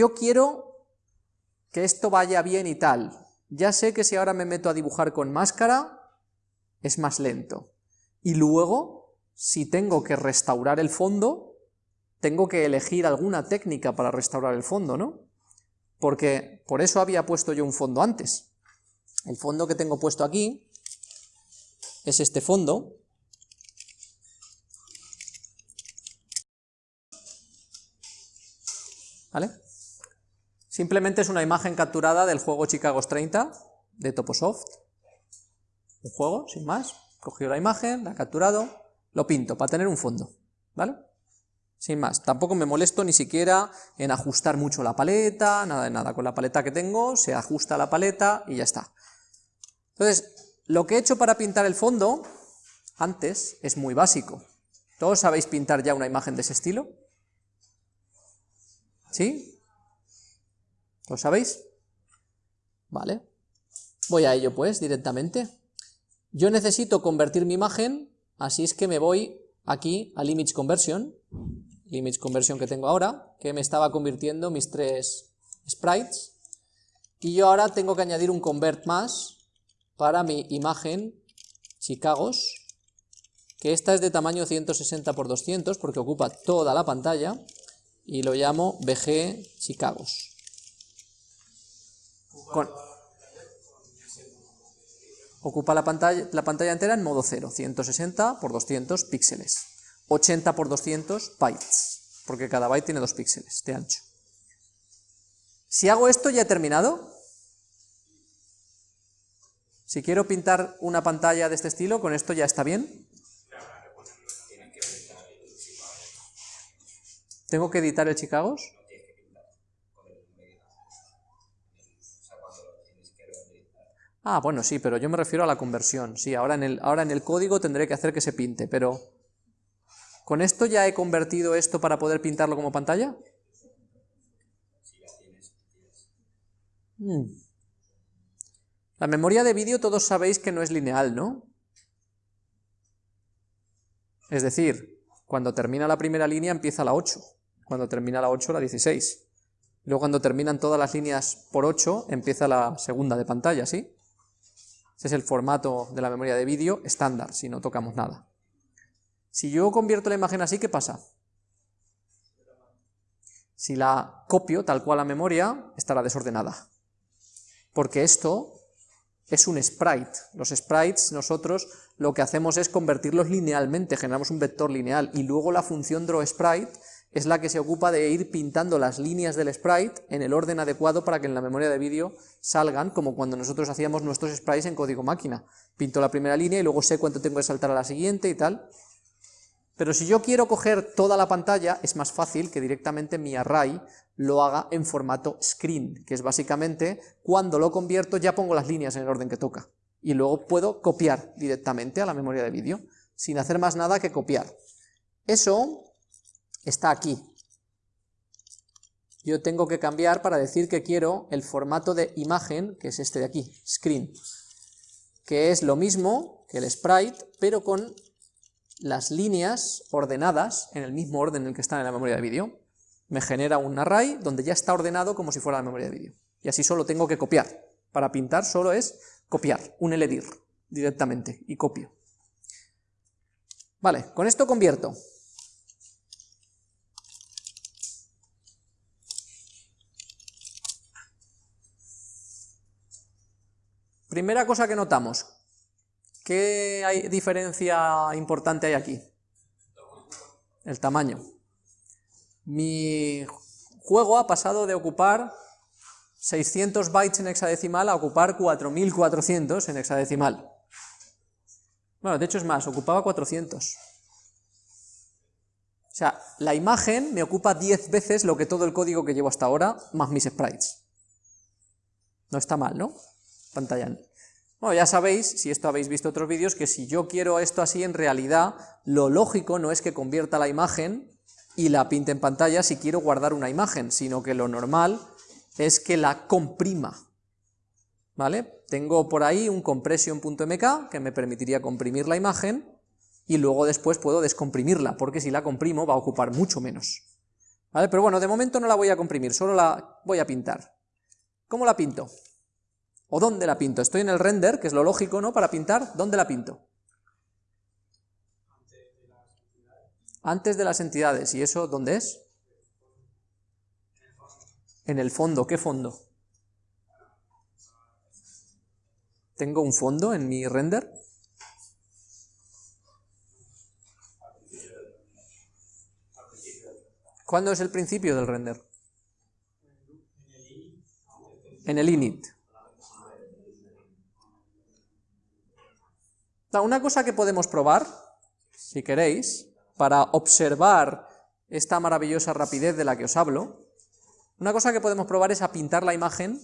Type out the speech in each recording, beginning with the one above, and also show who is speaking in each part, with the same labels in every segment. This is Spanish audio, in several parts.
Speaker 1: yo quiero que esto vaya bien y tal. Ya sé que si ahora me meto a dibujar con máscara, es más lento. Y luego, si tengo que restaurar el fondo, tengo que elegir alguna técnica para restaurar el fondo, ¿no? Porque por eso había puesto yo un fondo antes. El fondo que tengo puesto aquí es este fondo, ¿vale? Simplemente es una imagen capturada del juego Chicago's 30 de Toposoft, un juego, sin más, cogido la imagen, la he capturado, lo pinto para tener un fondo, ¿vale? Sin más, tampoco me molesto ni siquiera en ajustar mucho la paleta, nada de nada, con la paleta que tengo se ajusta la paleta y ya está. Entonces, lo que he hecho para pintar el fondo, antes, es muy básico. ¿Todos sabéis pintar ya una imagen de ese estilo? ¿Sí? ¿Lo sabéis? Vale. Voy a ello pues, directamente. Yo necesito convertir mi imagen, así es que me voy aquí al Image Conversion, Image Conversion que tengo ahora, que me estaba convirtiendo mis tres sprites, y yo ahora tengo que añadir un convert más para mi imagen Chicagos, que esta es de tamaño 160 x 200 porque ocupa toda la pantalla, y lo llamo BG Chicagos. Ocupa la pantalla, la pantalla entera en modo 0, 160 x 200 píxeles, 80 x 200 bytes, porque cada byte tiene 2 píxeles de ancho. Si hago esto, ¿ya he terminado? Si quiero pintar una pantalla de este estilo, ¿con esto ya está bien? ¿Tengo que editar el Chicagos? Ah, bueno, sí, pero yo me refiero a la conversión. Sí, ahora en, el, ahora en el código tendré que hacer que se pinte, pero... ¿Con esto ya he convertido esto para poder pintarlo como pantalla? Hmm. La memoria de vídeo todos sabéis que no es lineal, ¿no? Es decir, cuando termina la primera línea empieza la 8, cuando termina la 8 la 16. Luego cuando terminan todas las líneas por 8 empieza la segunda de pantalla, ¿sí? Ese es el formato de la memoria de vídeo estándar, si no tocamos nada. Si yo convierto la imagen así, ¿qué pasa? Si la copio tal cual a memoria, estará desordenada. Porque esto es un sprite. Los sprites nosotros lo que hacemos es convertirlos linealmente, generamos un vector lineal, y luego la función drawSprite es la que se ocupa de ir pintando las líneas del sprite en el orden adecuado para que en la memoria de vídeo salgan, como cuando nosotros hacíamos nuestros sprites en código máquina. Pinto la primera línea y luego sé cuánto tengo que saltar a la siguiente y tal. Pero si yo quiero coger toda la pantalla, es más fácil que directamente mi array lo haga en formato screen, que es básicamente cuando lo convierto ya pongo las líneas en el orden que toca. Y luego puedo copiar directamente a la memoria de vídeo, sin hacer más nada que copiar. Eso está aquí. Yo tengo que cambiar para decir que quiero el formato de imagen, que es este de aquí, screen, que es lo mismo que el sprite, pero con las líneas ordenadas en el mismo orden en el que están en la memoria de vídeo. Me genera un array donde ya está ordenado como si fuera la memoria de vídeo. Y así solo tengo que copiar. Para pintar solo es copiar, un LDIR directamente, y copio. Vale, con esto convierto Primera cosa que notamos, ¿qué hay, diferencia importante hay aquí? El tamaño. Mi juego ha pasado de ocupar 600 bytes en hexadecimal a ocupar 4400 en hexadecimal. Bueno, de hecho es más, ocupaba 400. O sea, la imagen me ocupa 10 veces lo que todo el código que llevo hasta ahora, más mis sprites. No está mal, ¿no? pantalla. Bueno, ya sabéis, si esto habéis visto otros vídeos, que si yo quiero esto así, en realidad lo lógico no es que convierta la imagen y la pinte en pantalla si quiero guardar una imagen, sino que lo normal es que la comprima. ¿Vale? Tengo por ahí un compression.mk que me permitiría comprimir la imagen y luego después puedo descomprimirla, porque si la comprimo va a ocupar mucho menos. ¿Vale? Pero bueno, de momento no la voy a comprimir, solo la voy a pintar. ¿Cómo la pinto? ¿O dónde la pinto? Estoy en el render, que es lo lógico, ¿no? Para pintar, ¿dónde la pinto? Antes de las entidades. ¿Y eso dónde es? En el fondo. ¿Qué fondo? ¿Tengo un fondo en mi render? ¿Cuándo es el principio del render? En el init. Una cosa que podemos probar, si queréis, para observar esta maravillosa rapidez de la que os hablo, una cosa que podemos probar es a pintar la imagen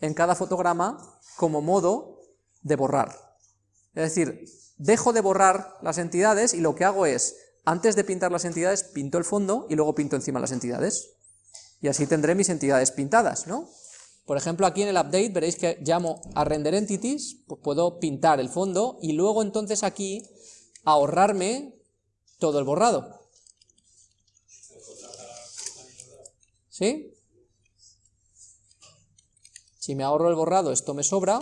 Speaker 1: en cada fotograma como modo de borrar. Es decir, dejo de borrar las entidades y lo que hago es antes de pintar las entidades, pinto el fondo y luego pinto encima las entidades. Y así tendré mis entidades pintadas, ¿no? Por ejemplo, aquí en el update veréis que llamo a render entities, pues puedo pintar el fondo y luego entonces aquí ahorrarme todo el borrado. ¿Sí? Si me ahorro el borrado, esto me sobra.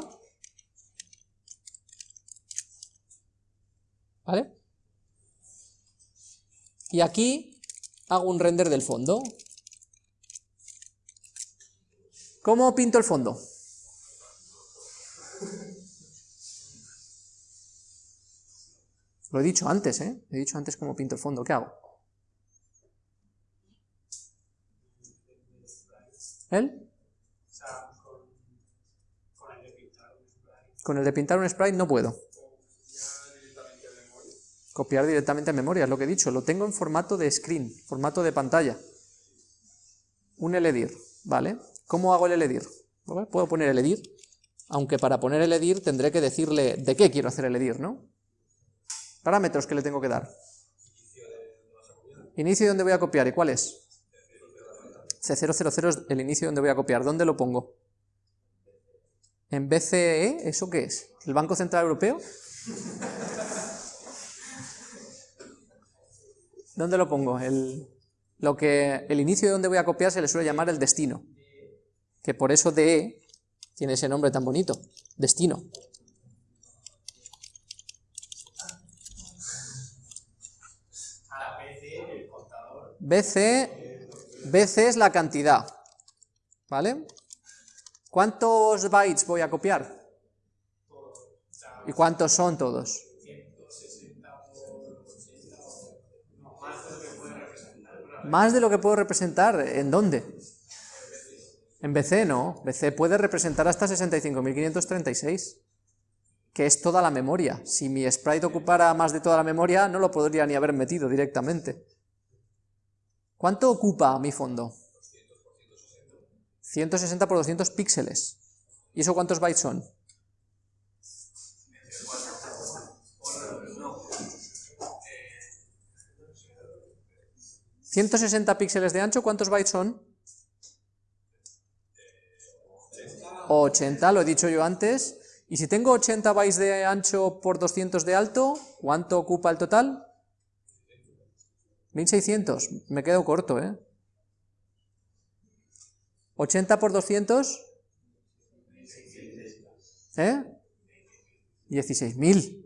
Speaker 1: ¿Vale? Y aquí hago un render del fondo. ¿Cómo pinto el fondo? Lo he dicho antes, ¿eh? He dicho antes cómo pinto el fondo. ¿Qué hago? ¿Él? Con el de pintar un sprite no puedo. Copiar directamente a memoria, es lo que he dicho. Lo tengo en formato de screen, formato de pantalla. Un eledir, ¿vale? ¿Cómo hago el eledir? Puedo poner el edir, aunque para poner el edir tendré que decirle de qué quiero hacer el edir, ¿no? Parámetros que le tengo que dar. Inicio donde voy a copiar, ¿y cuál es? C000 es el inicio donde voy a copiar. ¿Dónde lo pongo? ¿En BCE? ¿Eso qué es? ¿El Banco Central Europeo? ¿Dónde lo pongo? El, lo que, el inicio de donde voy a copiar se le suele llamar el destino, que por eso DE tiene ese nombre tan bonito, destino. BC, BC es la cantidad, ¿vale? ¿Cuántos bytes voy a copiar? ¿Y cuántos son todos? Más de lo que puedo representar, ¿en dónde? En BC no, BC puede representar hasta 65.536, que es toda la memoria. Si mi sprite ocupara más de toda la memoria, no lo podría ni haber metido directamente. ¿Cuánto ocupa mi fondo? 160 por 200 píxeles. ¿Y eso cuántos bytes son? 160 píxeles de ancho, ¿cuántos bytes son? 80, lo he dicho yo antes. Y si tengo 80 bytes de ancho por 200 de alto, ¿cuánto ocupa el total? 1600, me quedo corto, ¿eh? 80 por 200, ¿eh? 16.000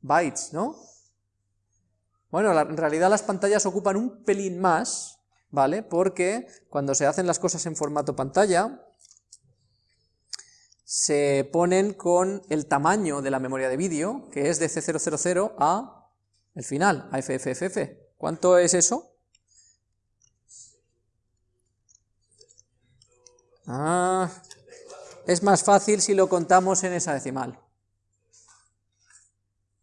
Speaker 1: bytes, ¿no? Bueno, en realidad las pantallas ocupan un pelín más, ¿vale? Porque cuando se hacen las cosas en formato pantalla, se ponen con el tamaño de la memoria de vídeo, que es de C000 a el final, a FFFF. ¿Cuánto es eso? Ah, es más fácil si lo contamos en esa decimal.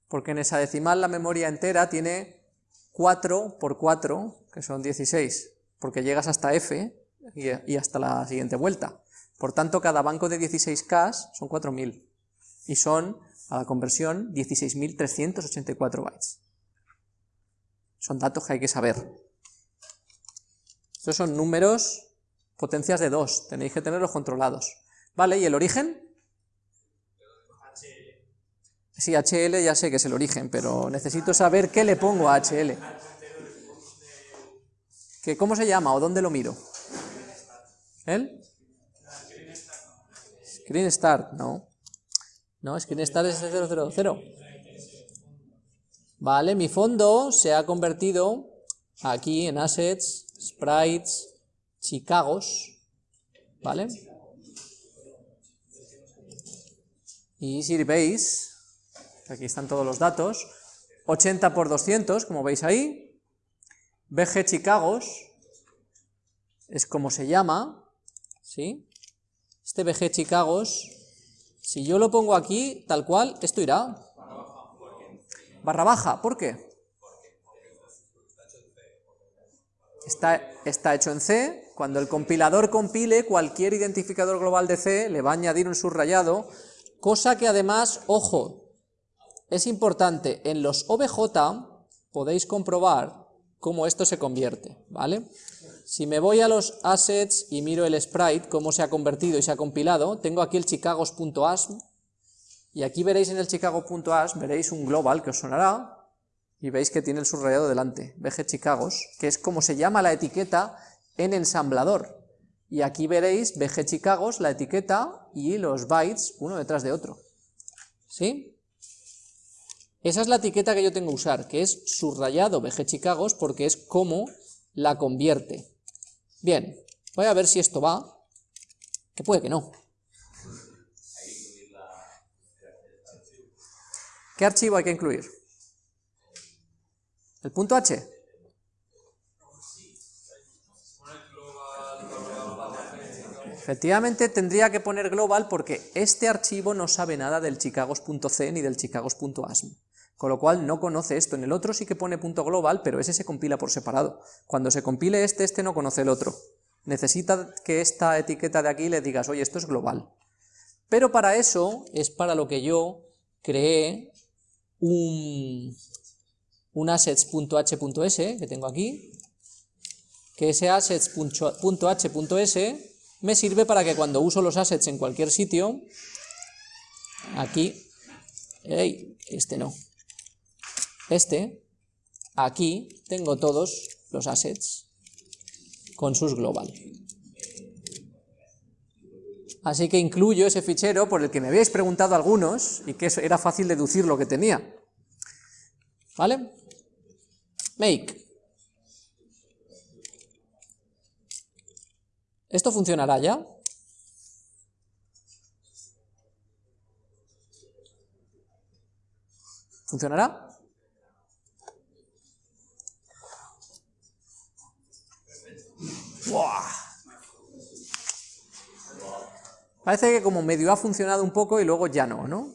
Speaker 1: Porque en esa decimal la memoria entera tiene 4 por 4, que son 16, porque llegas hasta f y, hasta la siguiente vuelta. Por tanto, cada banco de 16K son 4.000, y son, a la conversión, 16.384 bytes. Son datos que hay que saber. Estos son números, potencias de 2, tenéis que tenerlos controlados. Vale, ¿y el origen? Sí, HL ya sé que es el origen, pero necesito saber qué le pongo a HL. ¿Que ¿Cómo se llama o dónde lo miro? ¿El? Screen Start, no. No, Screen Start es 000. Vale, mi fondo se ha convertido aquí en Assets, Sprites, Chicagos, ¿vale? Y si veis, aquí están todos los datos, 80 por 200, como veis ahí, BG Chicagos, es como se llama, ¿sí? Este BG Chicagos, si yo lo pongo aquí, tal cual, esto irá. Barra baja, ¿por qué? Está, está hecho en C, cuando el compilador compile, cualquier identificador global de C le va a añadir un subrayado, cosa que además, ojo, es importante, en los OBJ podéis comprobar cómo esto se convierte, ¿vale? Si me voy a los assets y miro el sprite, cómo se ha convertido y se ha compilado, tengo aquí el chicagos.asm, y aquí veréis en el chicago.asm, veréis un global que os sonará, y veis que tiene el subrayado delante, BG Chicagos, que es como se llama la etiqueta en ensamblador. Y aquí veréis BG Chicagos, la etiqueta y los bytes uno detrás de otro. ¿Sí? Esa es la etiqueta que yo tengo que usar, que es subrayado BG Chicagos porque es como la convierte. Bien, voy a ver si esto va, que puede que no. ¿Qué archivo hay que incluir? ¿El punto H? Efectivamente tendría que poner global porque este archivo no sabe nada del chicagos.c ni del chicagos.asm, con lo cual no conoce esto. En el otro sí que pone punto .global, pero ese se compila por separado. Cuando se compile este, este no conoce el otro. Necesita que esta etiqueta de aquí le digas, oye, esto es global. Pero para eso es para lo que yo creé un, un assets.h.s que tengo aquí, que ese assets.h.s me sirve para que cuando uso los assets en cualquier sitio, aquí, este no, este, aquí tengo todos los assets con sus global. Así que incluyo ese fichero por el que me habíais preguntado algunos y que era fácil deducir lo que tenía. ¿Vale? Make. ¿Esto funcionará ya? ¿Funcionará? Parece que como medio ha funcionado un poco y luego ya no, ¿no?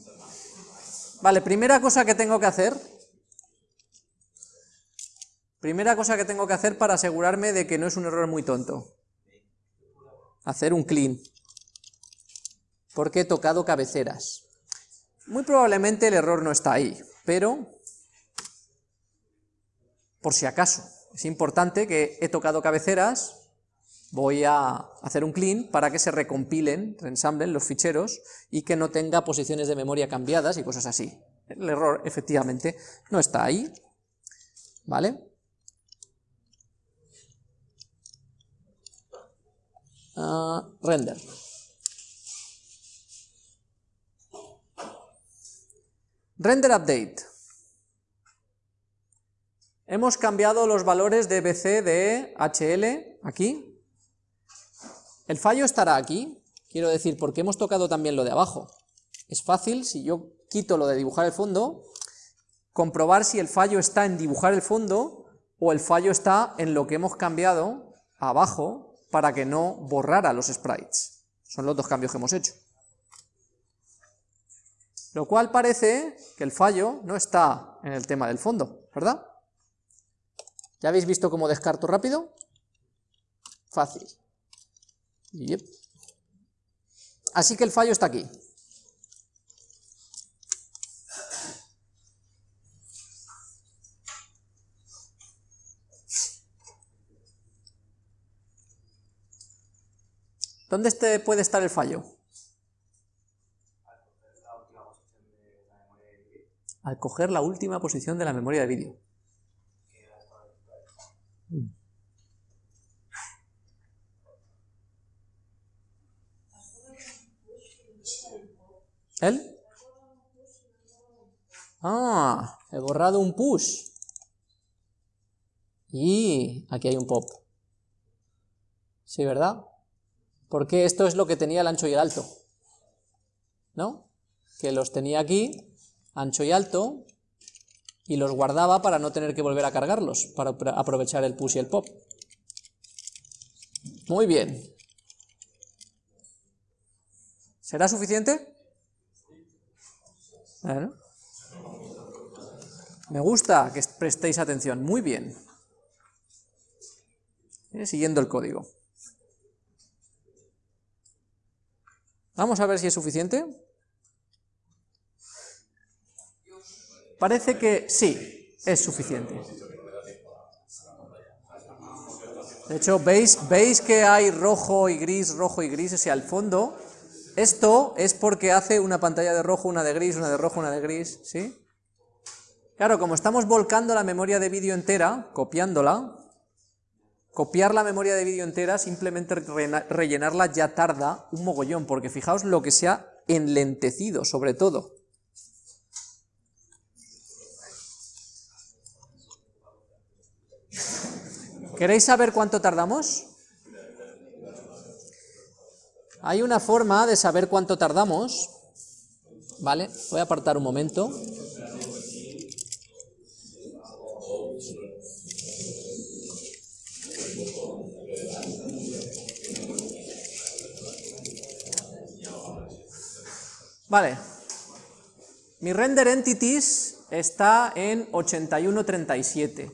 Speaker 1: Vale, primera cosa que tengo que hacer. Primera cosa que tengo que hacer para asegurarme de que no es un error muy tonto hacer un clean, porque he tocado cabeceras. Muy probablemente el error no está ahí, pero por si acaso, es importante que he tocado cabeceras, voy a hacer un clean para que se recompilen, reensamblen los ficheros y que no tenga posiciones de memoria cambiadas y cosas así. El error efectivamente no está ahí, ¿vale? Ah, render. Render update. Hemos cambiado los valores de BC de HL aquí. El fallo estará aquí, quiero decir, porque hemos tocado también lo de abajo. Es fácil, si yo quito lo de dibujar el fondo, comprobar si el fallo está en dibujar el fondo o el fallo está en lo que hemos cambiado abajo para que no borrara los sprites. Son los dos cambios que hemos hecho. Lo cual parece que el fallo no está en el tema del fondo, ¿verdad? ¿Ya habéis visto cómo descarto rápido? Fácil. Así que el fallo está aquí. ¿Dónde este puede estar el fallo? Al coger la última posición de la memoria de vídeo. ¿El? Ah, he borrado un push. Y aquí hay un pop. ¿Sí, verdad? Porque esto es lo que tenía el ancho y el alto. ¿No? Que los tenía aquí, ancho y alto, y los guardaba para no tener que volver a cargarlos, para aprovechar el push y el pop. Muy bien. ¿Será suficiente? Me gusta que prestéis atención. Muy bien. Siguiendo el código. Vamos a ver si es suficiente. Parece que sí, es suficiente. De hecho, ¿veis, ¿veis que hay rojo y gris, rojo y gris hacia el fondo? Esto es porque hace una pantalla de rojo, una de gris, una de rojo, una de gris, ¿sí? Claro, como estamos volcando la memoria de vídeo entera, copiándola, copiar la memoria de vídeo entera, simplemente rellenarla ya tarda un mogollón, porque fijaos lo que se ha enlentecido, sobre todo. ¿Queréis saber cuánto tardamos? Hay una forma de saber cuánto tardamos, ¿vale? Voy a apartar un momento. Vale. Mi render entities está en 8137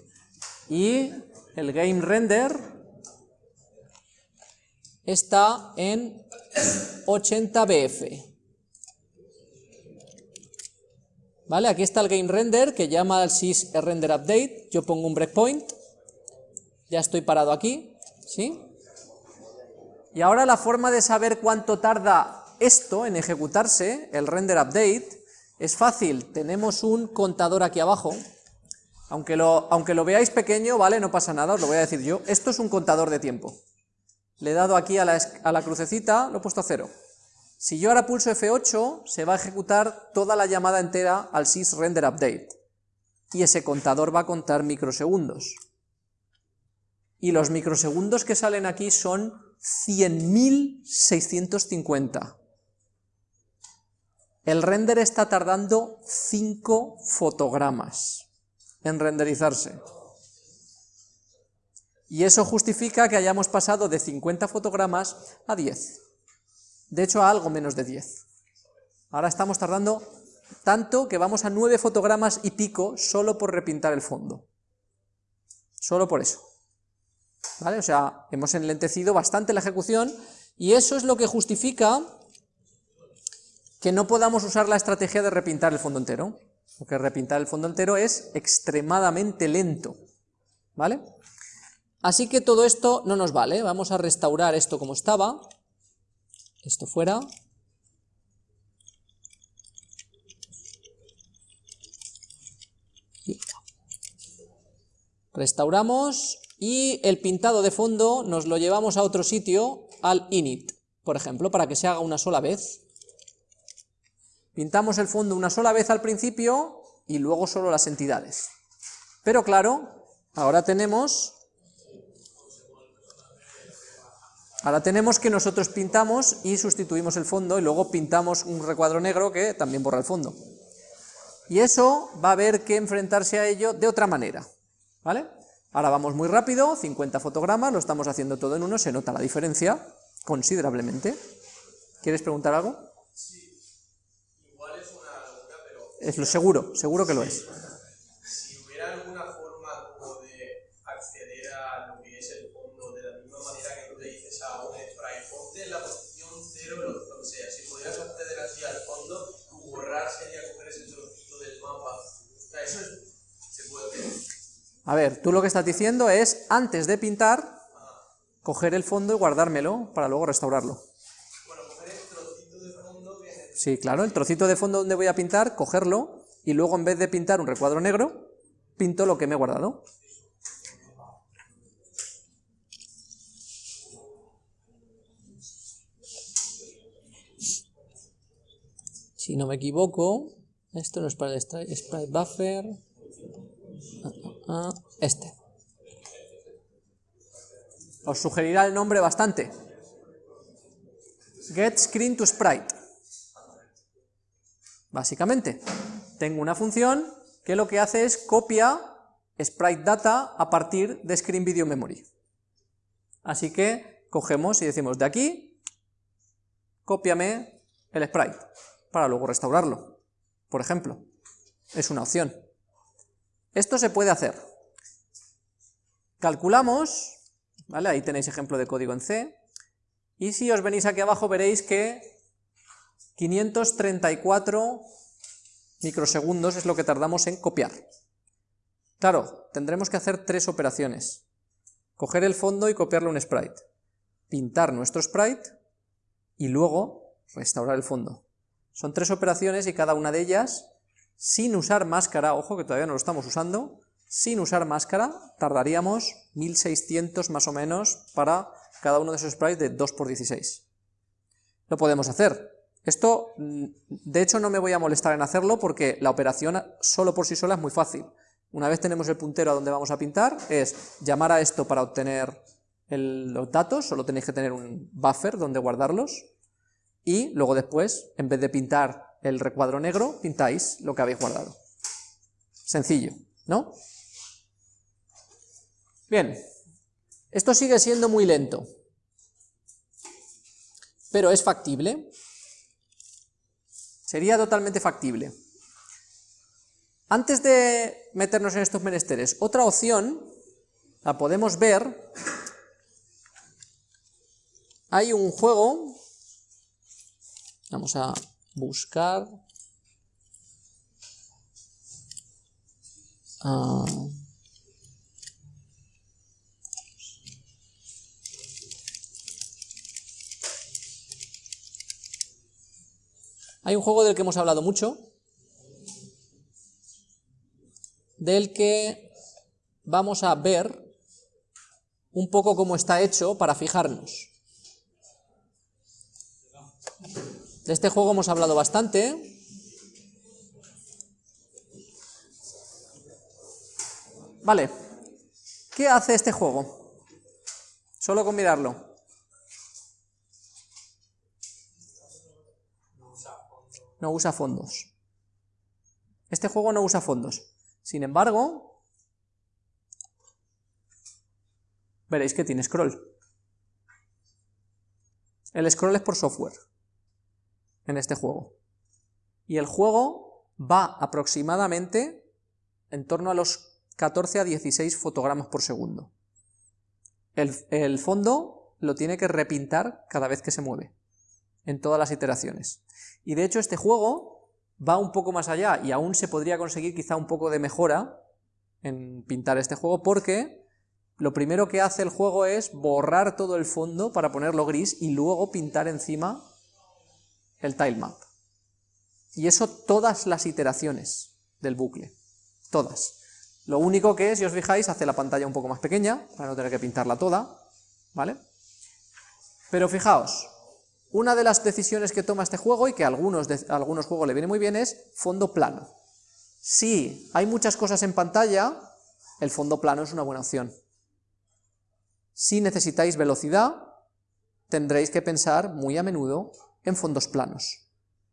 Speaker 1: y el game render está en 80 BF. ¿Vale? Aquí está el game render que llama al sys render update, yo pongo un breakpoint, ya estoy parado aquí, ¿sí? Y ahora la forma de saber cuánto tarda esto en ejecutarse, el render update, es fácil, tenemos un contador aquí abajo, aunque lo, aunque lo veáis pequeño, vale, no pasa nada, os lo voy a decir yo, esto es un contador de tiempo. Le he dado aquí a la, crucecita, lo he puesto a cero. Si yo ahora pulso F8, se va a ejecutar toda la llamada entera al sys render update. Y ese contador va a contar microsegundos. Y los microsegundos que salen aquí son 100.650. El render está tardando 5 fotogramas en renderizarse. Y eso justifica que hayamos pasado de 50 fotogramas a 10. De hecho, a algo menos de 10. Ahora estamos tardando tanto que vamos a 9 fotogramas y pico solo por repintar el fondo. Solo por eso. ¿Vale? O sea, hemos enlentecido bastante la ejecución y eso es lo que justifica que no podamos usar la estrategia de repintar el fondo entero, porque repintar el fondo entero es extremadamente lento, ¿vale? Así que todo esto no nos vale, vamos a restaurar esto como estaba, esto fuera, Restauramos y el pintado de fondo nos lo llevamos a otro sitio, al init, por ejemplo, para que se haga una sola vez. Pintamos el fondo una sola vez al principio y luego solo las entidades. Pero claro, ahora tenemos... Ahora tenemos que nosotros pintamos y sustituimos el fondo y luego pintamos un recuadro negro que también borra el fondo. Y eso va a haber que enfrentarse a ello de otra manera, ¿vale? Ahora vamos muy rápido, 50 fotogramas, lo estamos haciendo todo en uno, se nota la diferencia considerablemente. ¿Quieres preguntar algo? Es lo seguro, seguro que lo es.
Speaker 2: Si hubiera alguna forma como de acceder a lo que es el fondo de la misma manera que tú le dices a un spray, ponte en la posición cero, lo que sea, si pudieras acceder así al fondo, borrar sería coger ese trocito del mapa. O sea, eso se puede hacer.
Speaker 1: A ver, tú lo que estás diciendo es, antes de pintar, coger el fondo y guardármelo para luego restaurarlo. Sí, claro, el trocito de fondo donde voy a pintar, cogerlo, y luego en vez de pintar un recuadro negro, pinto lo que me he guardado. si no me equivoco, esto no es para el buffer, ah, este. Os sugerirá el nombre bastante. Get to sprite. Básicamente, tengo una función que lo que hace es copia sprite data a partir de screen video memory. Así que cogemos y decimos de aquí, cópiame el sprite, para luego restaurarlo, por ejemplo. Es una opción. Esto se puede hacer. Calculamos ¿vale? Ahí tenéis ejemplo de código en C, y si os venís aquí abajo veréis que 534 microsegundos es lo que tardamos en copiar. Claro, tendremos que hacer tres operaciones. Coger el fondo y copiarle un sprite. Pintar nuestro sprite y luego restaurar el fondo. Son tres operaciones y cada una de ellas, sin usar máscara, ojo que todavía no lo estamos usando, sin usar máscara tardaríamos 1600 más o menos para cada uno de esos sprites de 2x16. Lo podemos hacer. Esto, mm, de hecho, no me voy a molestar en hacerlo porque la operación solo por sí sola es muy fácil. Una vez tenemos el puntero a donde vamos a pintar, es llamar a esto para obtener los datos, solo tenéis que tener un buffer donde guardarlos, y luego después, en vez de pintar el recuadro negro, pintáis lo que habéis guardado. Sencillo, ¿no? Bien, esto sigue siendo muy lento, pero es factible. Sería totalmente factible. Antes de meternos en estos menesteres, otra opción, la podemos ver, hay un juego, vamos a buscar, ah, Hay un juego del que hemos hablado mucho, del que vamos a ver un poco cómo está hecho para fijarnos. De este juego hemos hablado bastante. Vale, ¿qué hace este juego? Solo con mirarlo. no usa fondos. Este juego no usa fondos. Sin embargo, veréis que tiene scroll. El scroll es por software en este juego. Y el juego va aproximadamente en torno a los 14 a 16 fotogramas por segundo. El, el fondo lo tiene que repintar cada vez que se mueve, en todas las iteraciones. Y de hecho este juego va un poco más allá y aún se podría conseguir quizá un poco de mejora en pintar este juego porque lo primero que hace el juego es borrar todo el fondo para ponerlo gris y luego pintar encima el tilemap. Y eso todas las iteraciones del bucle, todas. Lo único que es, si os fijáis, hace la pantalla un poco más pequeña, para no tener que pintarla toda, ¿vale? Pero fijaos, una de las decisiones que toma este juego, y que a algunos, algunos juegos le viene muy bien, es fondo plano. Si hay muchas cosas en pantalla, el fondo plano es una buena opción. Si necesitáis velocidad, tendréis que pensar muy a menudo en fondos planos.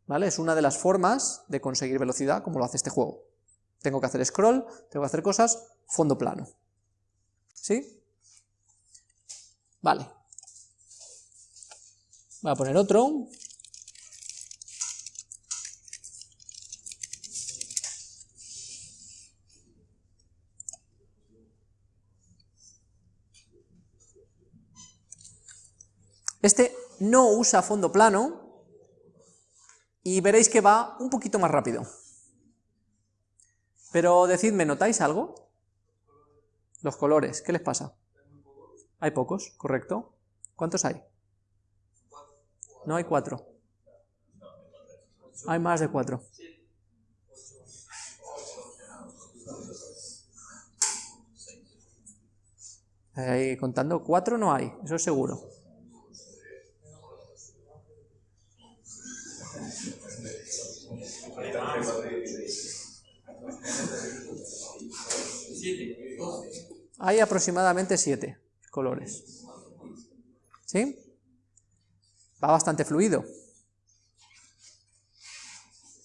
Speaker 1: ¿Vale? Es una de las formas de conseguir velocidad, como lo hace este juego. Tengo que hacer scroll, tengo que hacer cosas, fondo plano. ¿Sí? Vale. Voy a poner otro. Este no usa fondo plano y veréis que va un poquito más rápido. Pero decidme, ¿notáis algo? Los colores, ¿qué les pasa? Hay pocos, correcto. ¿Cuántos hay? No hay cuatro. Hay más de cuatro. Ahí contando, cuatro no hay, eso es seguro. Hay aproximadamente 7 colores. ¿Sí? Va bastante fluido.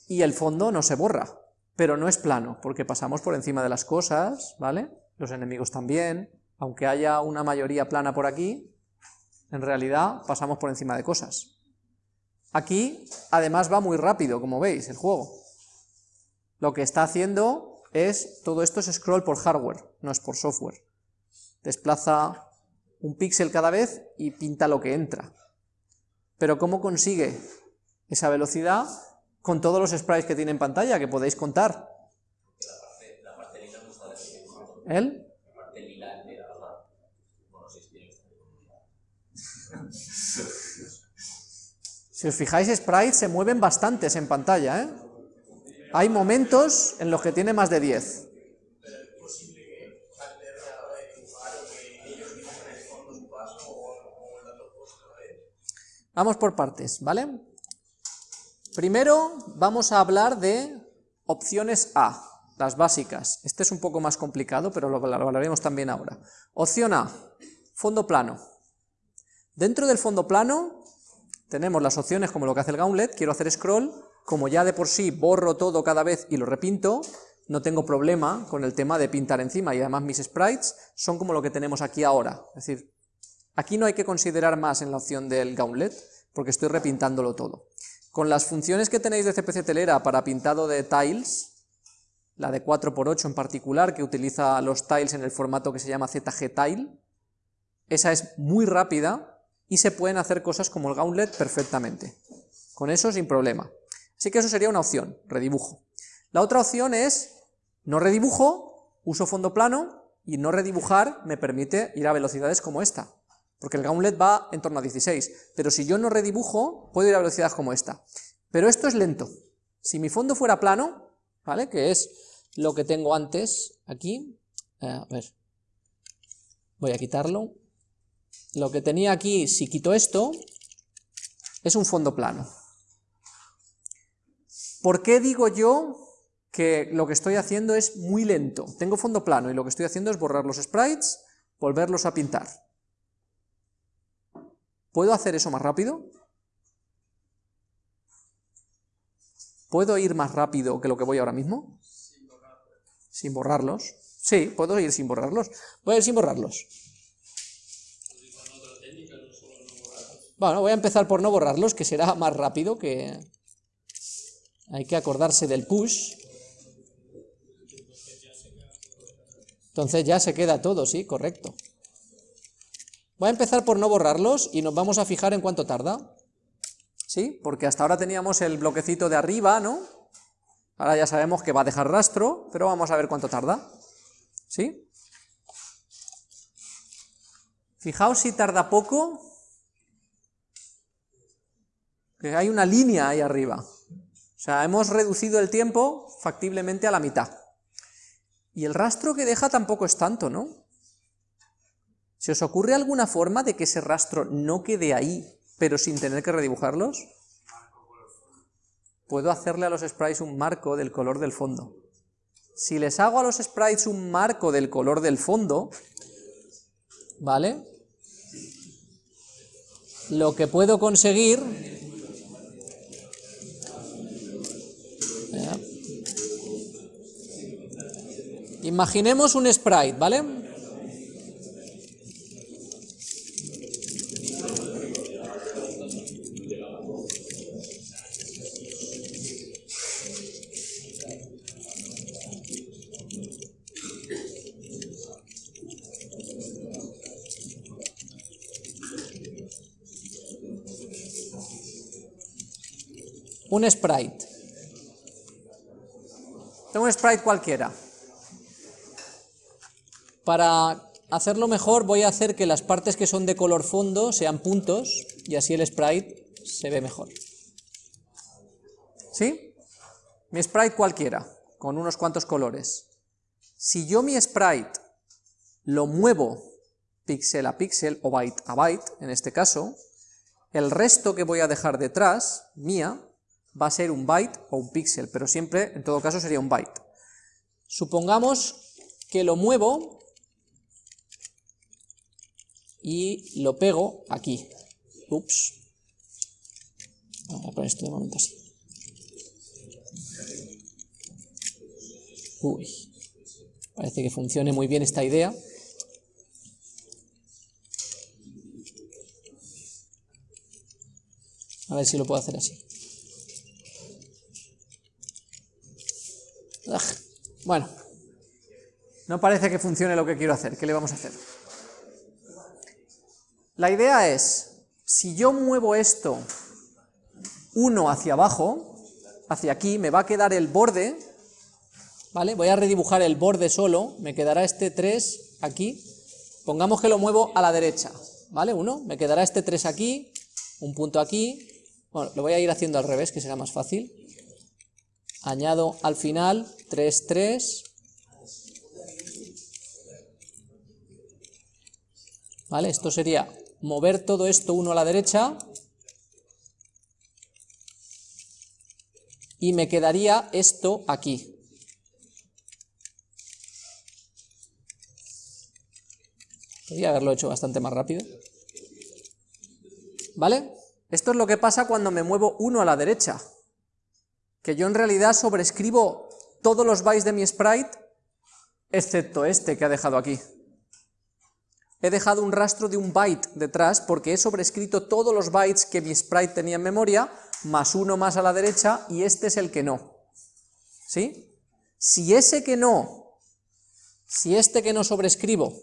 Speaker 1: Y el fondo no se borra, pero no es plano, porque pasamos por encima de las cosas, ¿vale? Los enemigos también, aunque haya una mayoría plana por aquí, en realidad pasamos por encima de cosas. Aquí, además, va muy rápido, como veis, el juego. Lo que está haciendo es, todo esto es scroll por hardware, no es por software. Desplaza un píxel cada vez y pinta lo que entra. Pero ¿cómo consigue esa velocidad? Con todos los sprites que tiene en pantalla, que podéis contar. ¿El? Si os fijáis, sprites se mueven bastantes en pantalla, ¿eh? Hay momentos en los que tiene más de 10. Vamos por partes, ¿vale? Primero vamos a hablar de opciones A, las básicas. Este es un poco más complicado, pero lo hablaremos también ahora. Opción A, fondo plano. Dentro del fondo plano tenemos las opciones como lo que hace el Gauntlet, quiero hacer scroll, como ya de por sí borro todo cada vez y lo repinto, no tengo problema con el tema de pintar encima, y además mis sprites son como lo que tenemos aquí ahora, es decir, aquí no hay que considerar más en la opción del Gauntlet, porque estoy repintándolo todo. Con las funciones que tenéis de CPC Telera para pintado de tiles, la de 4x8 en particular, que utiliza los tiles en el formato que se llama ZG Tile, esa es muy rápida, y se pueden hacer cosas como el gauntlet perfectamente. Con eso sin problema. Así que eso sería una opción, redibujo. La otra opción es, no redibujo, uso fondo plano, y no redibujar me permite ir a velocidades como esta, porque el gauntlet va en torno a 16, pero si yo no redibujo, puedo ir a velocidades como esta. Pero esto es lento. Si mi fondo fuera plano, ¿vale? Que es lo que tengo antes, aquí, a ver, voy a quitarlo, lo que tenía aquí, si quito esto, es un fondo plano. ¿Por qué digo yo que lo que estoy haciendo es muy lento? Tengo fondo plano y lo que estoy haciendo es borrar los sprites, volverlos a pintar. ¿Puedo hacer eso más rápido? ¿Puedo ir más rápido que lo que voy ahora mismo? Sin borrarlos. Sí, puedo ir sin borrarlos. Voy a ir sin borrarlos. Bueno, voy a empezar por no borrarlos, que será más rápido, que hay que acordarse del push. Entonces ya se queda todo, sí, correcto. Voy a empezar por no borrarlos y nos vamos a fijar en cuánto tarda. ¿Sí? Porque hasta ahora teníamos el bloquecito de arriba, ¿no? Ahora ya sabemos que va a dejar rastro, pero vamos a ver cuánto tarda. ¿Sí? Fijaos si tarda poco, que hay una línea ahí arriba. O sea, hemos reducido el tiempo factiblemente a la mitad. Y el rastro que deja tampoco es tanto, ¿no? ¿Se os ocurre alguna forma de que ese rastro no quede ahí, pero sin tener que redibujarlos? Puedo hacerle a los sprites un marco del color del fondo. Si les hago a los sprites un marco del color del fondo, ¿vale? Lo que puedo conseguir Imaginemos un sprite, ¿vale? Un sprite. Tengo un sprite cualquiera. Para hacerlo mejor voy a hacer que las partes que son de color fondo sean puntos y así el sprite se ve mejor. ¿Sí? Mi sprite cualquiera, con unos cuantos colores. Si yo mi sprite lo muevo píxel a píxel o byte a byte, en este caso, el resto que voy a dejar detrás, mía, va a ser un byte o un píxel, pero siempre, en todo caso, sería un byte. Supongamos que lo muevo y lo pego aquí. Ups. Voy a poner esto de momento así. Uy, parece que funcione muy bien esta idea. A ver si lo puedo hacer así. Bueno, no parece que funcione lo que quiero hacer. ¿Qué le vamos a hacer? La idea es, si yo muevo esto 1 hacia abajo, hacia aquí, me va a quedar el borde, ¿vale? Voy a redibujar el borde solo, me quedará este 3 aquí, pongamos que lo muevo a la derecha, ¿vale? 1, me quedará este 3 aquí, un punto aquí, bueno, lo voy a ir haciendo al revés, que será más fácil, añado al final 3, 3, ¿vale? Esto sería mover todo esto uno a la derecha, y me quedaría esto aquí. Podría haberlo hecho bastante más rápido. ¿Vale? Esto es lo que pasa cuando me muevo uno a la derecha. Que yo en realidad sobrescribo todos los bytes de mi sprite, excepto este que ha dejado aquí. He dejado un rastro de un byte detrás porque he sobrescrito todos los bytes que mi sprite tenía en memoria, más uno más a la derecha, y este es el que no. ¿Sí? Si ese que no, si este que no sobrescribo,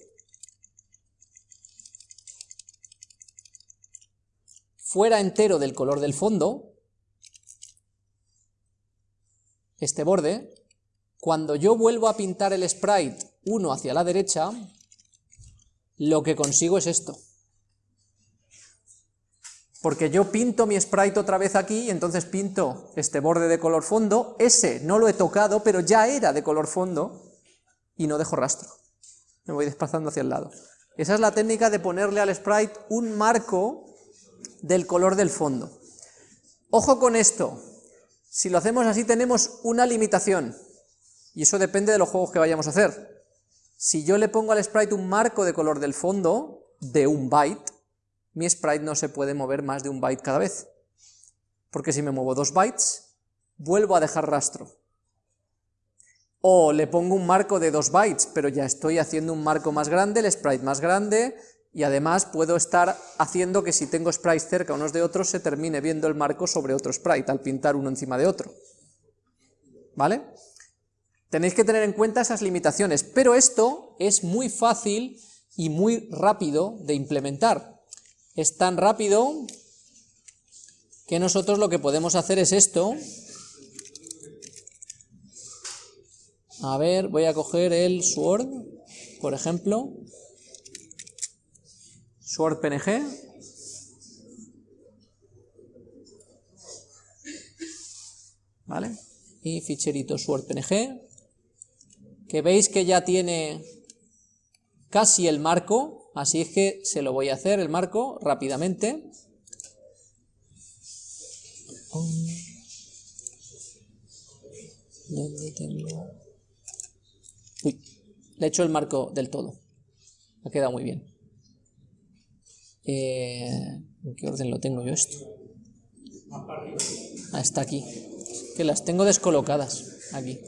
Speaker 1: fuera entero del color del fondo, este borde, cuando yo vuelvo a pintar el sprite uno hacia la derecha, lo que consigo es esto porque yo pinto mi sprite otra vez aquí y entonces pinto este borde de color fondo, ese no lo he tocado, pero ya era de color fondo y no dejo rastro. Me voy desplazando hacia el lado. Esa es la técnica de ponerle al sprite un marco del color del fondo. Ojo con esto, si lo hacemos así tenemos una limitación, y eso depende de los juegos que vayamos a hacer. Si yo le pongo al sprite un marco de color del fondo, de un byte, mi sprite no se puede mover más de un byte cada vez. Porque si me muevo dos bytes, vuelvo a dejar rastro. O le pongo un marco de dos bytes, pero ya estoy haciendo un marco más grande, el sprite más grande, y además puedo estar haciendo que si tengo sprites cerca unos de otros, se termine viendo el marco sobre otro sprite, al pintar uno encima de otro. ¿Vale? Tenéis que tener en cuenta esas limitaciones, pero esto es muy fácil y muy rápido de implementar es tan rápido que nosotros lo que podemos hacer es esto. A ver, voy a coger el Sword, por ejemplo. Sword PNG. ¿Vale? Y ficherito Sword PNG. Que veis que ya tiene casi el marco, Así es que se lo voy a hacer el marco rápidamente. Uy, le he hecho el marco del todo. Ha quedado muy bien. Eh, ¿En qué orden lo tengo yo esto? Ah, está aquí. Que las tengo descolocadas. Aquí.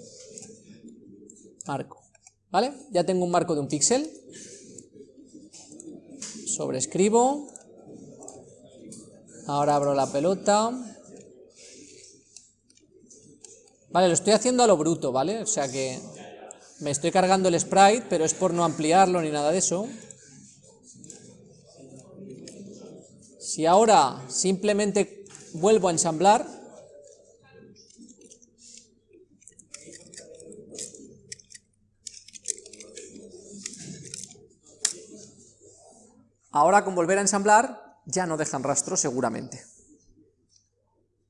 Speaker 1: Marco. ¿Vale? Ya tengo un marco de un píxel sobrescribo, ahora abro la pelota, vale, lo estoy haciendo a lo bruto, ¿vale? O sea que me estoy cargando el sprite, pero es por no ampliarlo ni nada de eso. Si ahora simplemente vuelvo a ensamblar, Ahora con volver a ensamblar ya no dejan rastro seguramente.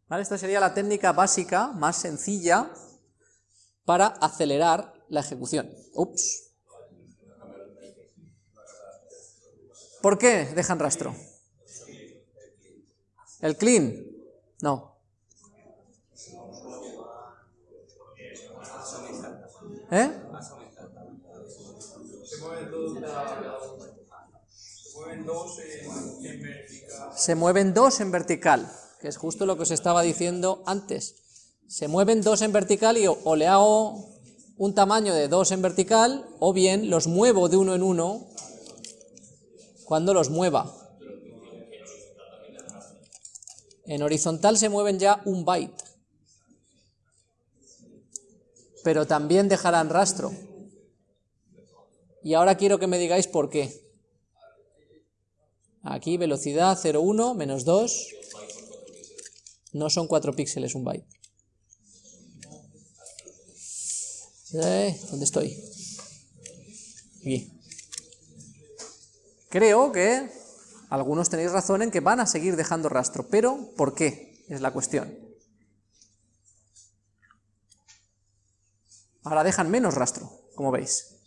Speaker 1: ¿Vale? Esta sería la técnica básica, más sencilla, para acelerar la ejecución. Ups. ¿Por qué dejan rastro? ¿El clean? No. ¿Eh?
Speaker 2: Se mueven dos, en, vertical.
Speaker 1: Que es justo lo que os estaba diciendo antes. Se mueven dos en vertical y o, le hago un tamaño de dos en vertical, o bien los muevo de uno en uno cuando los mueva. En horizontal se mueven ya un byte, pero también dejarán rastro. Y ahora quiero que me digáis por qué. Aquí velocidad 0,1 menos 2, no son 4 píxeles un byte. Eh, ¿Dónde estoy? Creo que algunos tenéis razón en que van a seguir dejando rastro, pero ¿por qué? Es la cuestión. Ahora dejan menos rastro, como veis.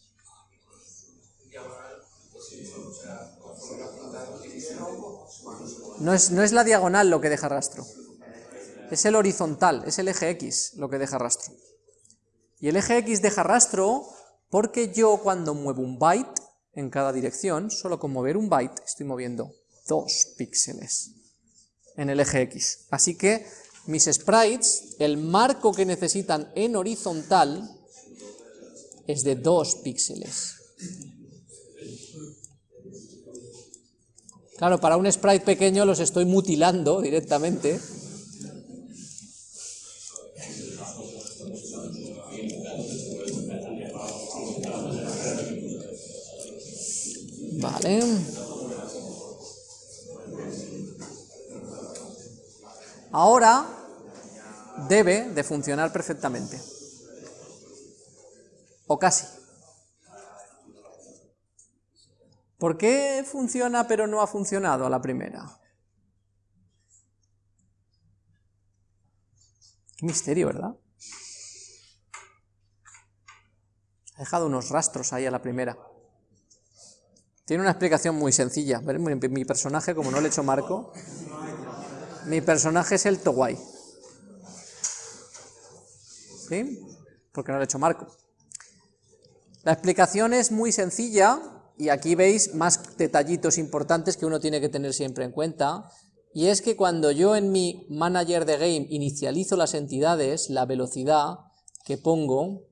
Speaker 1: No es, no es la diagonal lo que deja rastro, es el horizontal, es el eje X lo que deja rastro. Y el eje X deja rastro porque yo cuando muevo un byte en cada dirección, solo con mover un byte estoy moviendo dos píxeles en el eje X. Así que mis sprites, el marco que necesitan en horizontal es de dos píxeles. Claro, para un sprite pequeño los estoy mutilando directamente. Vale. Ahora debe de funcionar perfectamente. O casi. ¿Por qué funciona pero no ha funcionado a la primera? Qué misterio, ¿verdad? Ha dejado unos rastros ahí a la primera. Tiene una explicación muy sencilla. Mi personaje, como no le he hecho marco, mi personaje es el Towai. ¿Sí? Porque no le he hecho marco. La explicación es muy sencilla y aquí veis más detallitos importantes que uno tiene que tener siempre en cuenta, y es que cuando yo en mi manager de game inicializo las entidades, la velocidad que pongo,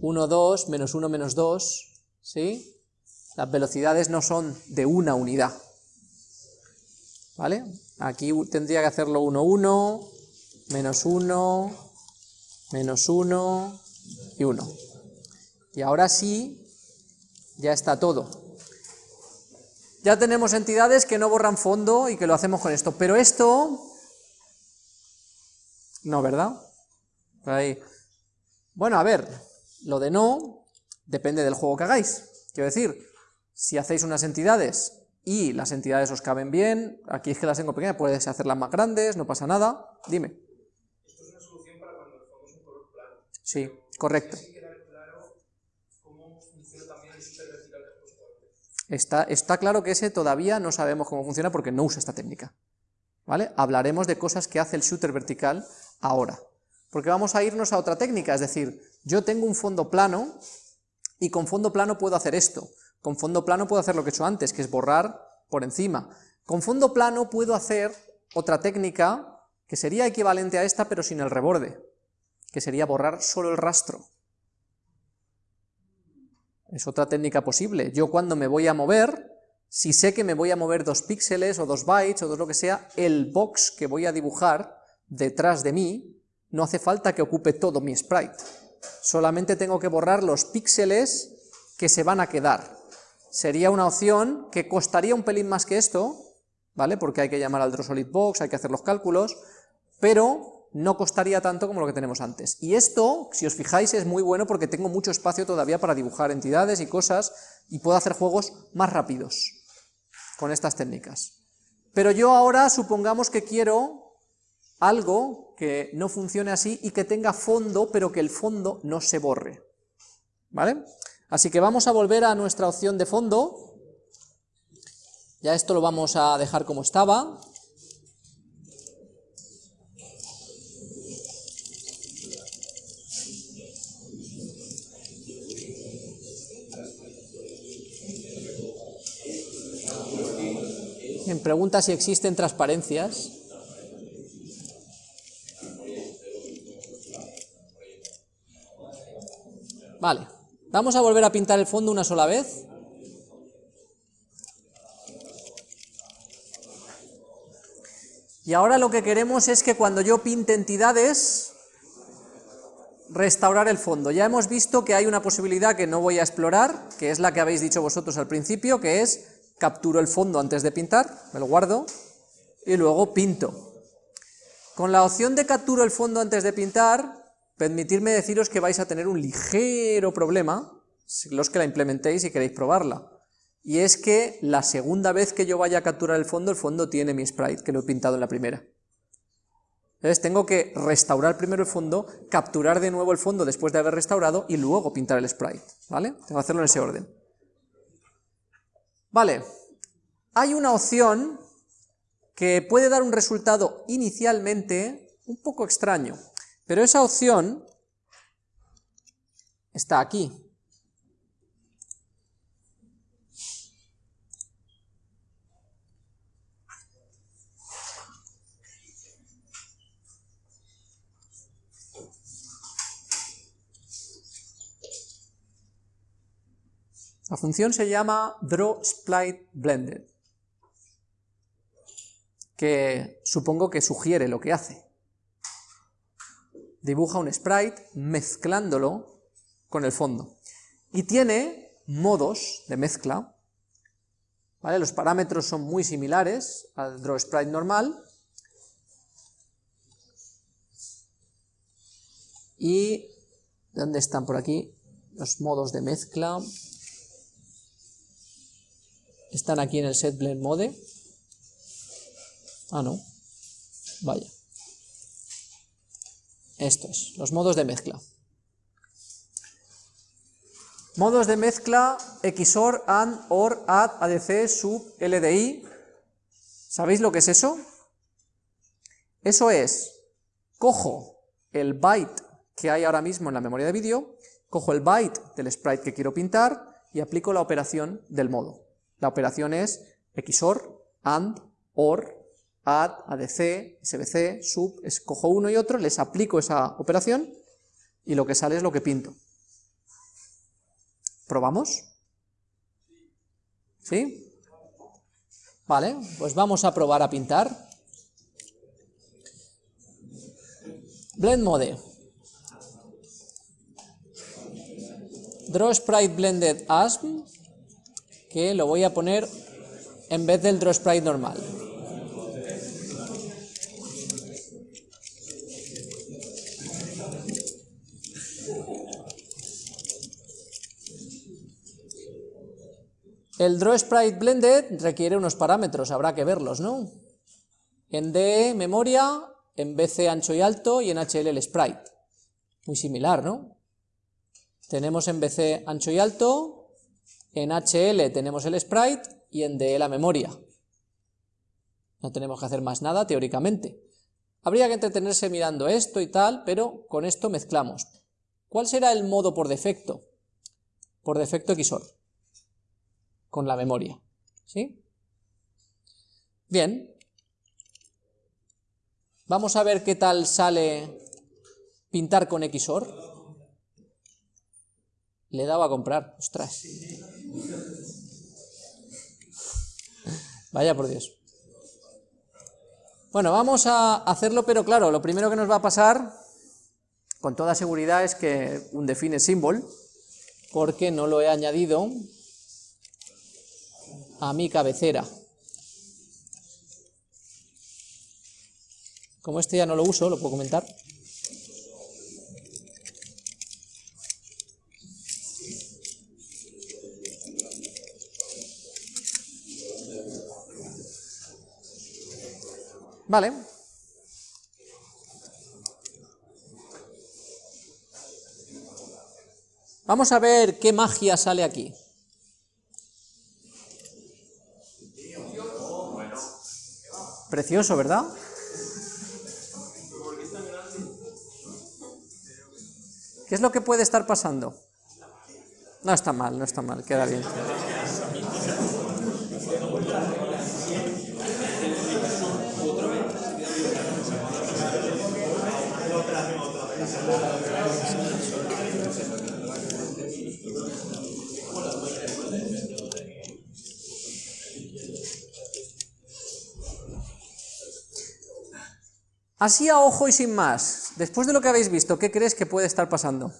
Speaker 1: 1, 2, menos 1, menos 2, ¿sí? Las velocidades no son de una unidad, ¿vale? Aquí tendría que hacerlo 1, 1, menos 1, menos 1 y 1. Y ahora sí, ya está todo. Ya tenemos entidades que no borran fondo y que lo hacemos con esto, pero esto... No, ¿verdad? Ahí. Bueno, a ver, lo de no depende del juego que hagáis. Quiero decir, si hacéis unas entidades y las entidades os caben bien, aquí es que las tengo pequeñas, puedes hacerlas más grandes, no pasa nada, dime.
Speaker 2: Esto es una solución para cuando el un color plano.
Speaker 1: Sí, correcto. Está, claro que ese todavía no sabemos cómo funciona porque no usa esta técnica. ¿Vale? Hablaremos de cosas que hace el shooter vertical ahora. Porque vamos a irnos a otra técnica, es decir, yo tengo un fondo plano y con fondo plano puedo hacer esto. Con fondo plano puedo hacer lo que he hecho antes, que es borrar por encima. Con fondo plano puedo hacer otra técnica que sería equivalente a esta pero sin el reborde, que sería borrar solo el rastro. Es otra técnica posible. Yo cuando me voy a mover, si sé que me voy a mover dos píxeles o dos bytes o dos lo que sea, el box que voy a dibujar detrás de mí no hace falta que ocupe todo mi sprite. Solamente tengo que borrar los píxeles que se van a quedar. Sería una opción que costaría un pelín más que esto, ¿vale? Porque hay que llamar al DrawSolidBox, hay que hacer los cálculos, pero no costaría tanto como lo que tenemos antes. Y esto, si os fijáis, es muy bueno porque tengo mucho espacio todavía para dibujar entidades y cosas, y puedo hacer juegos más rápidos con estas técnicas. Pero yo ahora supongamos que quiero algo que no funcione así y que tenga fondo, pero que el fondo no se borre. ¿Vale? Así que vamos a volver a nuestra opción de fondo. Ya esto lo vamos a dejar como estaba. Pregunta si existen transparencias. Vale, vamos a volver a pintar el fondo una sola vez. Y ahora lo que queremos es que cuando yo pinte entidades, restaurar el fondo. Ya hemos visto que hay una posibilidad que no voy a explorar, que es la que habéis dicho vosotros al principio, que es capturo el fondo antes de pintar, me lo guardo, y luego pinto. Con la opción de capturo el fondo antes de pintar, permitirme deciros que vais a tener un ligero problema, los que la implementéis y queréis probarla, y es que la segunda vez que yo vaya a capturar el fondo, el fondo tiene mi sprite, que lo he pintado en la primera. Entonces tengo que restaurar primero el fondo, capturar de nuevo el fondo después de haber restaurado y luego pintar el sprite, ¿vale? Tengo que hacerlo en ese orden. Vale, hay una opción que puede dar un resultado inicialmente un poco extraño, pero esa opción está aquí. La función se llama drawSpliteBlended, que supongo que sugiere lo que hace dibuja un sprite mezclándolo con el fondo. Y tiene modos de mezcla. Los parámetros son muy similares al draw sprite normal, y ¿dónde están por aquí? Los modos de mezcla, están aquí en el set blend mode, ah no, vaya, esto es, los modos de mezcla. Modos de mezcla XOR, AND, OR, ADD, ADC, SUB, LDI. ¿Sabéis lo que es eso? Eso es, cojo el byte que hay ahora mismo en la memoria de vídeo, cojo el byte del sprite que quiero pintar y aplico la operación del modo. La operación es XOR, AND, OR, add, adc, sbc, sub, escojo uno y otro, les aplico esa operación y lo que sale es lo que pinto. ¿Probamos? ¿Sí? Vale, pues vamos a probar a pintar. Blend Mode. Draw Sprite Blended ASM, que lo voy a poner en vez del Draw Sprite normal. El Draw Sprite Blended requiere unos parámetros, habrá que verlos, ¿no? En D, memoria, en BC ancho y alto y en HL el sprite. Muy similar, ¿no? Tenemos en BC ancho y alto, en HL tenemos el sprite y en DE la memoria. No tenemos que hacer más nada teóricamente. Habría que entretenerse mirando esto y tal, pero con esto mezclamos. ¿Cuál será el modo por defecto? Por defecto XOR con la memoria. ¿Sí? Bien. Vamos a ver qué tal sale pintar con XOR. Le daba a comprar, ostras. Vaya por Dios. Bueno, vamos a hacerlo, pero claro, lo primero que nos va a pasar, con toda seguridad, es que un define symbol, porque no lo he añadido a mi cabecera. Como este ya no lo uso, lo puedo comentar. Vale. Vamos a ver qué magia sale aquí. Precioso, ¿verdad? ¿Qué es lo que puede estar pasando? No está mal, no está mal, queda bien. Así a ojo y sin más, después de lo que habéis visto, ¿qué crees que puede estar pasando?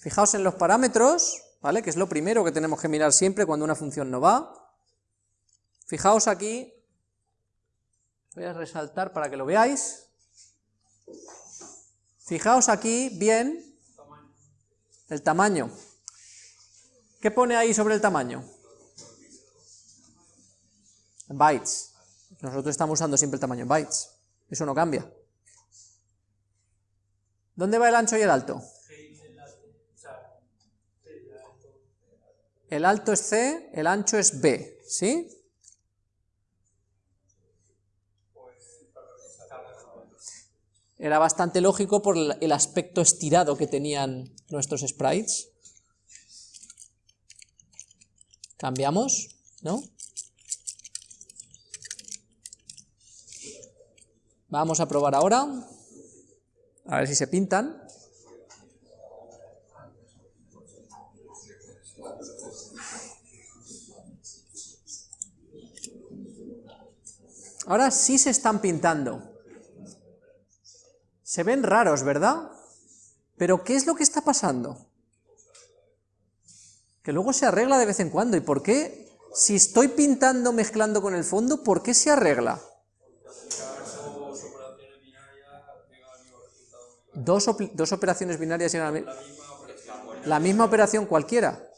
Speaker 1: Fijaos en los parámetros, ¿vale? Que es lo primero que tenemos que mirar siempre cuando una función no va. Fijaos aquí, voy a resaltar para que lo veáis. Fijaos aquí bien el tamaño. ¿Qué pone ahí sobre el tamaño? Bytes. Nosotros estamos usando siempre el tamaño en bytes. Eso no cambia. ¿Dónde va el ancho y el alto? El alto es C, el ancho es B, ¿sí? Era bastante lógico por el aspecto estirado que tenían nuestros sprites. Cambiamos, ¿no? Vamos a probar ahora, a ver si se pintan. Ahora sí se están pintando. Se ven raros, ¿verdad? Pero ¿qué es lo que está pasando? Que luego se arregla de vez en cuando. ¿Y por qué? Si estoy pintando mezclando con el fondo, ¿por qué se arregla? Dos, dos operaciones binarias llegan a la misma operación cualquiera.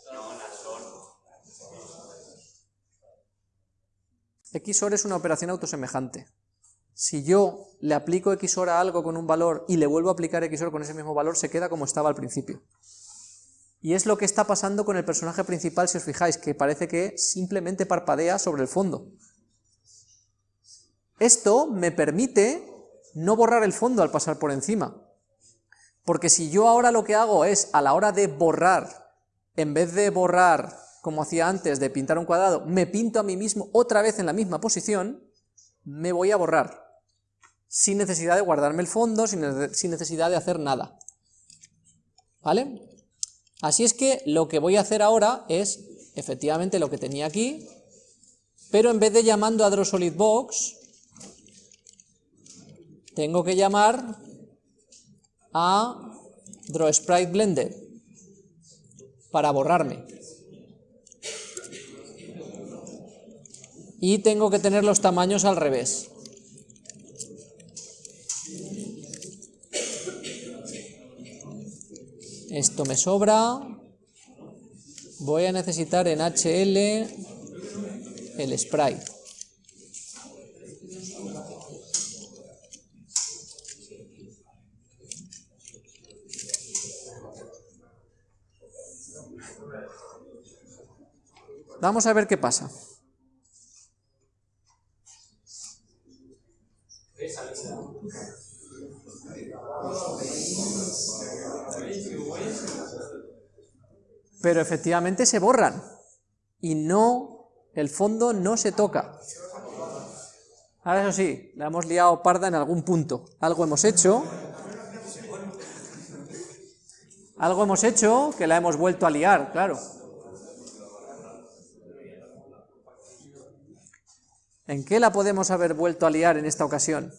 Speaker 1: XOR es una operación autosemejante. Si yo le aplico XOR a algo con un valor y le vuelvo a aplicar XOR con ese mismo valor, se queda como estaba al principio. Y es lo que está pasando con el personaje principal, si os fijáis, que parece que simplemente parpadea sobre el fondo. Esto me permite no borrar el fondo al pasar por encima. Porque si yo ahora lo que hago es, a la hora de borrar, en vez de borrar como hacía antes de pintar un cuadrado, me pinto a mí mismo otra vez en la misma posición, me voy a borrar, sin necesidad de guardarme el fondo, sin, necesidad de hacer nada. ¿Vale? Así es que lo que voy a hacer ahora es, efectivamente, lo que tenía aquí, pero en vez de llamando a DrawSolidBox, tengo que llamar a DrawSpriteBlender para borrarme. y tengo que tener los tamaños al revés. Esto me sobra. Voy a necesitar en HL el sprite. Vamos a ver qué pasa. Pero efectivamente se borran y no, el fondo no se toca. Ahora eso sí, la hemos liado parda en algún punto. Algo hemos hecho. Algo hemos hecho que la hemos vuelto a liar, claro. ¿En qué la podemos haber vuelto a liar en esta ocasión?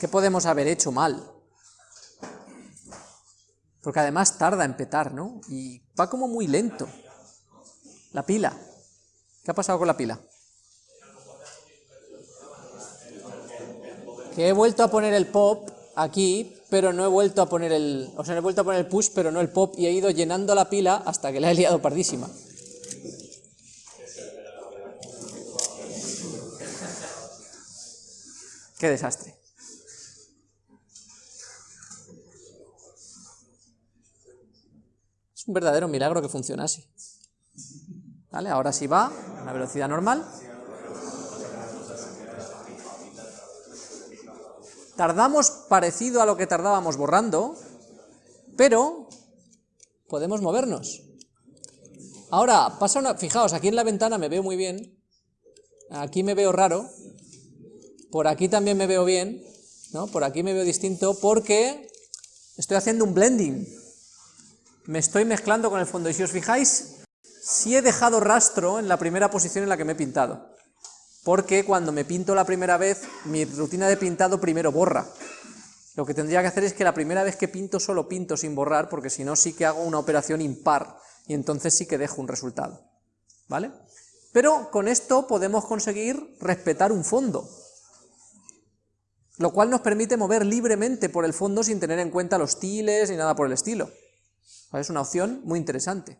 Speaker 1: ¿Qué podemos haber hecho mal? Porque además tarda en petar, ¿no? Y va como muy lento. La pila. ¿Qué ha pasado con la pila? Que he vuelto a poner el pop aquí, pero no he vuelto a poner el... O sea, he vuelto a poner el push, pero no el pop, y he ido llenando la pila hasta que la he liado pardísima. Qué desastre. Es un verdadero milagro que funcionase. ¿Vale? Ahora sí va a una velocidad normal. Tardamos parecido a lo que tardábamos borrando, pero podemos movernos. Ahora, pasa una... Fijaos, aquí en la ventana me veo muy bien, aquí me veo raro, por aquí también me veo bien, ¿no? Por aquí me veo distinto porque estoy haciendo un blending. me estoy mezclando con el fondo, y si os fijáis, sí he dejado rastro en la primera posición en la que me he pintado, porque cuando me pinto la primera vez, mi rutina de pintado primero borra. Lo que tendría que hacer es que la primera vez que pinto solo pinto sin borrar, porque si no sí que hago una operación impar, y entonces sí que dejo un resultado. ¿Vale? Pero con esto podemos conseguir respetar un fondo, lo cual nos permite mover libremente por el fondo sin tener en cuenta los tiles ni nada por el estilo. Es una opción muy interesante.